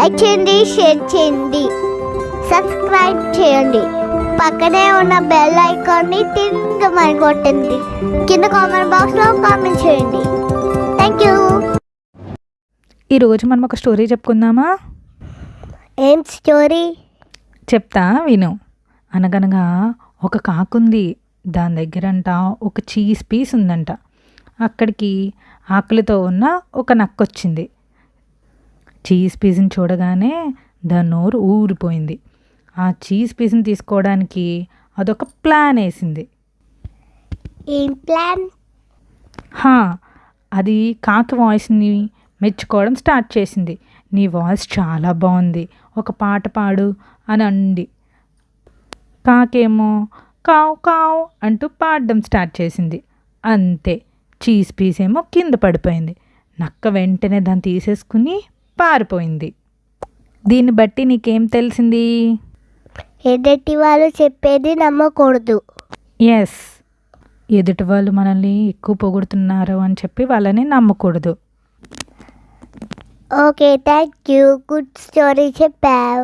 Like చేయండి share చేయండి. Subscribe చేయండి. పక్కనే ఉన్న బెల్ ఐకాన్ని తిరగమని కొట్టండి కింద కామెంట్ బాక్స్లో కామెంట్ చేయండి. థ్యాంక్ యూ ఈరోజు మనం ఒక స్టోరీ చెప్పుకుందామా? ఏం స్టోరీ చెప్తా విను. అనగనగా ఒక కాకుంది దాని దగ్గరంట ఒక చీజ్ పీస్ ఉందంట. అక్కడికి ఆకలితో ఉన్న ఒక నక్కొచ్చింది. చీజ్ పీస్ని చూడగానే దాని నోరు ఊరిపోయింది. ఆ చీజ్ పీస్ని తీసుకోవడానికి అదొక ప్లాన్ వేసింది. ఏం ప్లాన్? హా అది కాకి వాయిస్ని మెచ్చుకోవడం స్టార్ట్ చేసింది. నీ వాయిస్ చాలా బాగుంది ఒక పాట పాడు అని అంది. కాకేమో కావు కావు అంటూ పాడడం స్టార్ట్ చేసింది. అంతే చీజ్ పీస్ ఏమో కింద పడిపోయింది. నక్క వెంటనే దాన్ని తీసేసుకుని పారిపోయింది. దీన్ని బట్టి నీకేం తెలిసింది? ఎదుటి వాళ్ళు చెప్పేది నమ్మకూడదు. ఎస్ ఎదుటి వాళ్ళు మనల్ని ఎక్కువ పొగుడుతున్నారు అని చెప్పి వాళ్ళని నమ్మకూడదు. Okay thank you good story చెప్పావు.